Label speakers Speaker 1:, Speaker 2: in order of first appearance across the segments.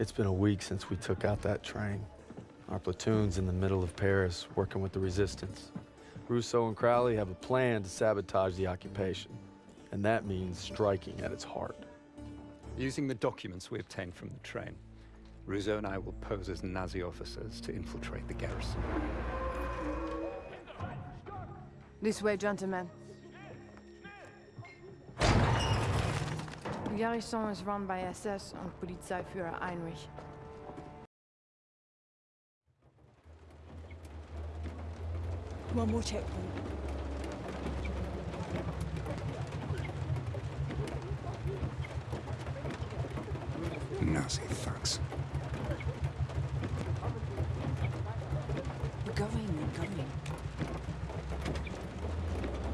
Speaker 1: It's been a week since we took out that train. Our platoon's in the middle of Paris, working with the resistance. Rousseau and Crowley have a plan to sabotage the occupation, and that means striking at its heart.
Speaker 2: Using the documents we obtained from the train, Rousseau and I will pose as Nazi officers to infiltrate the garrison.
Speaker 3: This way, gentlemen. Garrison is run by SS and Polizeiführer Heinrich.
Speaker 4: One more checkpoint.
Speaker 2: Nazi thugs.
Speaker 4: We're going, we're going.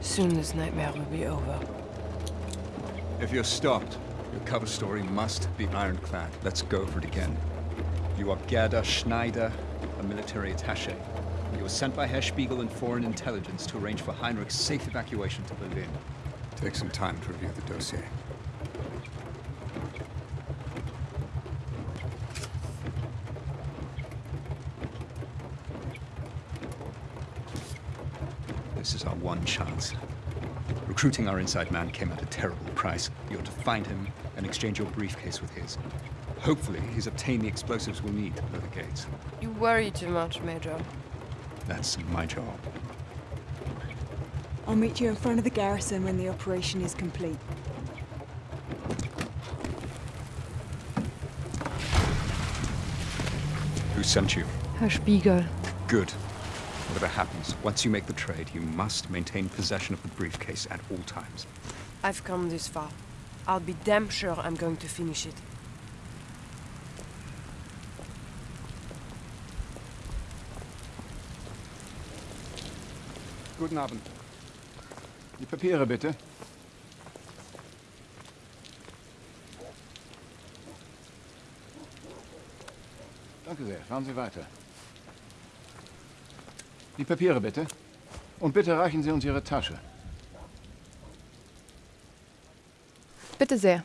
Speaker 3: Soon this nightmare will be over.
Speaker 5: If you're stopped, your cover story must be ironclad. Let's go for it again. You are Gerda Schneider, a military attaché. You were sent by Herr Spiegel and Foreign Intelligence to arrange for Heinrich's safe evacuation to Berlin.
Speaker 2: Take some time to review the dossier.
Speaker 5: This is our one chance. Recruiting our inside man came at a terrible price. You're to find him and exchange your briefcase with his. Hopefully, he's obtained the explosives we'll need to blow the gates.
Speaker 3: You worry too much, Major.
Speaker 5: That's my job.
Speaker 4: I'll meet you in front of the garrison when the operation is complete.
Speaker 5: Who sent you?
Speaker 3: Herr Spiegel.
Speaker 5: Good. Whatever happens, once you make the trade, you must maintain possession of the briefcase at all times.
Speaker 3: I've come this far. I'll be damn sure I'm going to finish it.
Speaker 6: Guten Abend. Die Papiere bitte. Danke sehr. Fahren Sie weiter. Die Papiere bitte. Und bitte reichen Sie uns Ihre Tasche.
Speaker 3: Bitte sehr.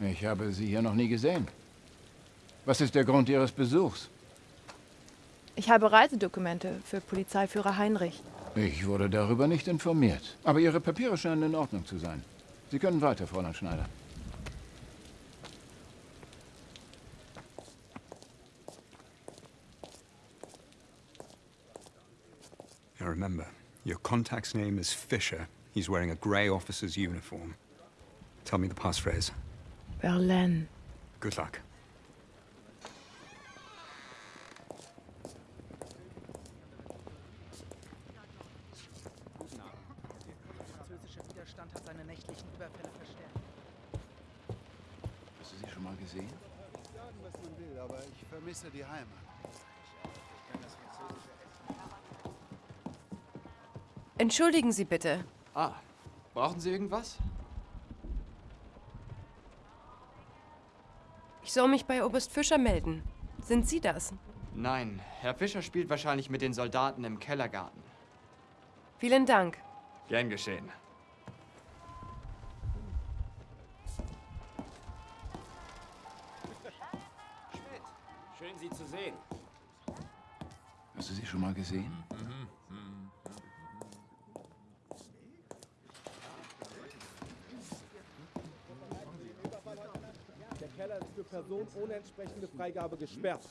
Speaker 6: Ich habe Sie hier noch nie gesehen. Was ist der Grund Ihres Besuchs?
Speaker 7: Ich habe Reisedokumente für Polizeiführer Heinrich.
Speaker 6: Ich wurde darüber nicht informiert. Aber Ihre Papiere scheinen in Ordnung zu sein. Sie können weiter, Fräulein Schneider.
Speaker 5: Remember, your contact's name is Fisher. He's wearing a grey officer's uniform. Tell me the passphrase.
Speaker 3: Berlin.
Speaker 5: Good luck.
Speaker 8: französische Widerstand hat seine nächtlichen Überfälle verstärkt.
Speaker 6: Hast du sie schon mal gesehen?
Speaker 9: Sagen, was man will, aber ich vermisse die Heimat.
Speaker 3: Entschuldigen Sie bitte.
Speaker 10: Ah, brauchen Sie irgendwas?
Speaker 3: Ich soll mich bei Oberst Fischer melden. Sind Sie das?
Speaker 10: Nein, Herr Fischer spielt wahrscheinlich mit den Soldaten im Kellergarten.
Speaker 3: Vielen Dank.
Speaker 10: Gern geschehen.
Speaker 11: Schön, Sie zu sehen.
Speaker 6: Hast du sie schon mal gesehen?
Speaker 12: Keller ist für Personen ohne entsprechende Freigabe gesperrt.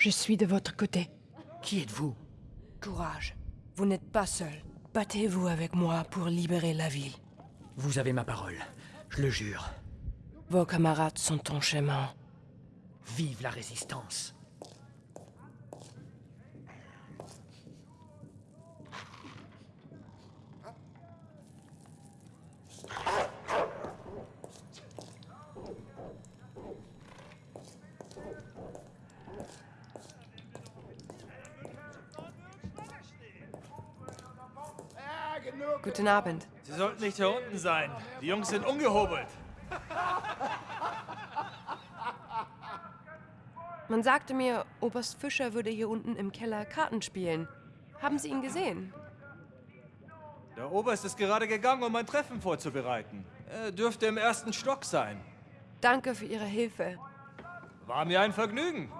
Speaker 3: Je suis de votre côté.
Speaker 11: Qui êtes-vous?
Speaker 3: Courage. Vous n'êtes pas seul. Battez-vous avec moi pour libérer la ville.
Speaker 11: Vous avez ma parole. Je le jure.
Speaker 3: Vos camarades sont en chemin.
Speaker 11: Vive la résistance.
Speaker 3: Guten Abend.
Speaker 13: Sie sollten nicht hier unten sein. Die Jungs sind ungehobelt.
Speaker 3: Man sagte mir, Oberst Fischer würde hier unten im Keller Karten spielen. Haben Sie ihn gesehen?
Speaker 13: Der Oberst ist gerade gegangen, um ein Treffen vorzubereiten. Er dürfte im ersten Stock sein.
Speaker 3: Danke für Ihre Hilfe.
Speaker 13: War mir ein Vergnügen.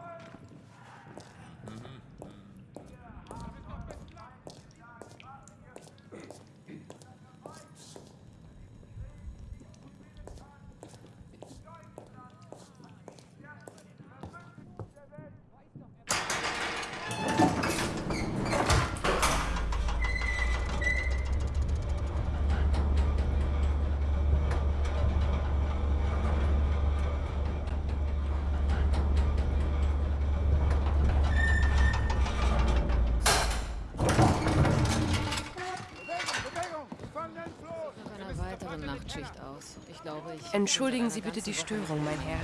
Speaker 14: Weiteren Nachtschicht aus. Ich glaube, ich.
Speaker 3: Entschuldigen Sie bitte die Störung, mein Herr.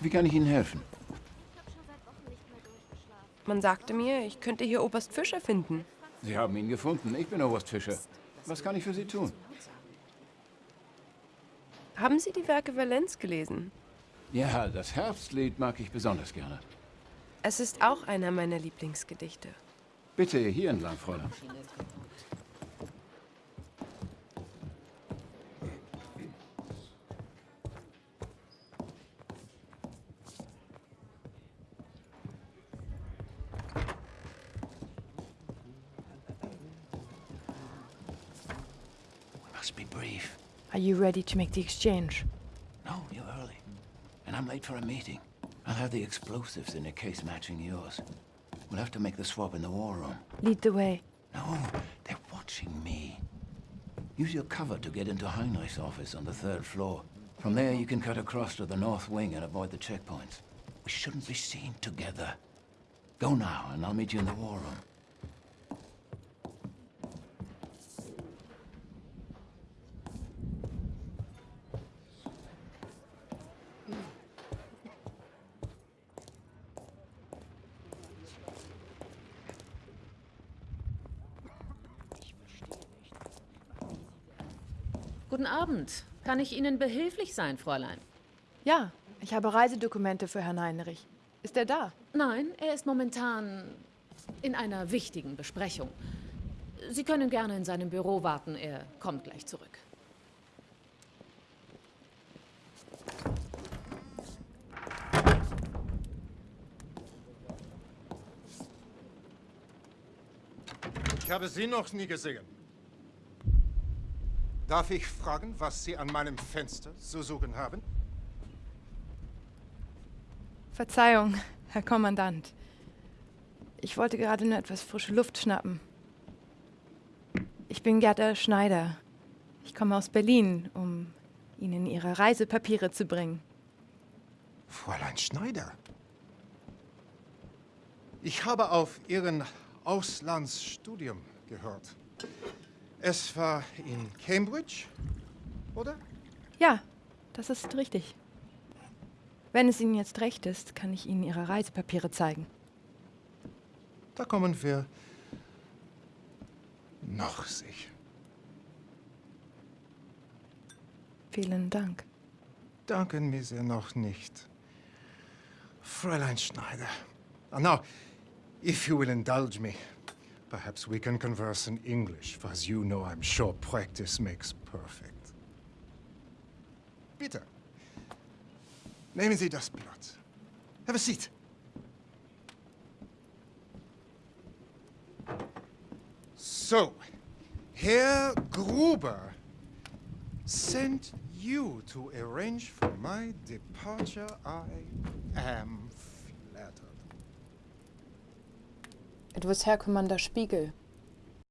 Speaker 6: Wie kann ich Ihnen helfen?
Speaker 3: Man sagte mir, ich könnte hier Oberst Fischer finden.
Speaker 6: Sie haben ihn gefunden. Ich bin Oberst Fischer. Was kann ich für Sie tun?
Speaker 3: Haben Sie die Werke Valenz gelesen?
Speaker 6: Ja, das Herbstlied mag ich besonders gerne.
Speaker 3: Es ist auch einer meiner Lieblingsgedichte.
Speaker 6: Bitte hier entlang, Fräulein.
Speaker 11: Be brief.
Speaker 7: Are you ready to make the exchange?
Speaker 11: No, you're early. And I'm late for a meeting. I'll have the explosives in a case matching yours. We'll have to make the swap in the war room.
Speaker 7: Lead the way.
Speaker 11: No, they're watching me. Use your cover to get into Heinrich's office on the third floor. From there, you can cut across to the north wing and avoid the checkpoints. We shouldn't be seen together. Go now, and I'll meet you in the war room.
Speaker 14: Guten Abend. Kann ich Ihnen behilflich sein, Fräulein?
Speaker 7: Ja, ich habe Reisedokumente für Herrn Heinrich. Ist er da?
Speaker 14: Nein, er ist momentan in einer wichtigen Besprechung. Sie können gerne in seinem Büro warten. Er kommt gleich zurück.
Speaker 15: Ich habe Sie noch nie gesehen. Darf ich fragen, was Sie an meinem Fenster zu suchen haben?
Speaker 7: Verzeihung, Herr Kommandant. Ich wollte gerade nur etwas frische Luft schnappen. Ich bin Gerda Schneider. Ich komme aus Berlin, um Ihnen Ihre Reisepapiere zu bringen.
Speaker 15: Fräulein Schneider. Ich habe auf Ihren Auslandsstudium gehört. Es war in Cambridge, oder?
Speaker 7: Ja, das ist richtig. Wenn es Ihnen jetzt recht ist, kann ich Ihnen Ihre Reisepapiere zeigen.
Speaker 15: Da kommen wir noch sicher.
Speaker 7: Vielen Dank.
Speaker 15: Danken mir sehr noch nicht. Fräulein Schneider. Uh, now, if you will indulge me, perhaps we can converse in English, for as you know, I'm sure practice makes perfect. Bitte. Nehmen Sie das Blatt. Have a seat. So, Herr Gruber sent you to arrange for my departure. I am
Speaker 7: Du bist herkümmernder Spiegel.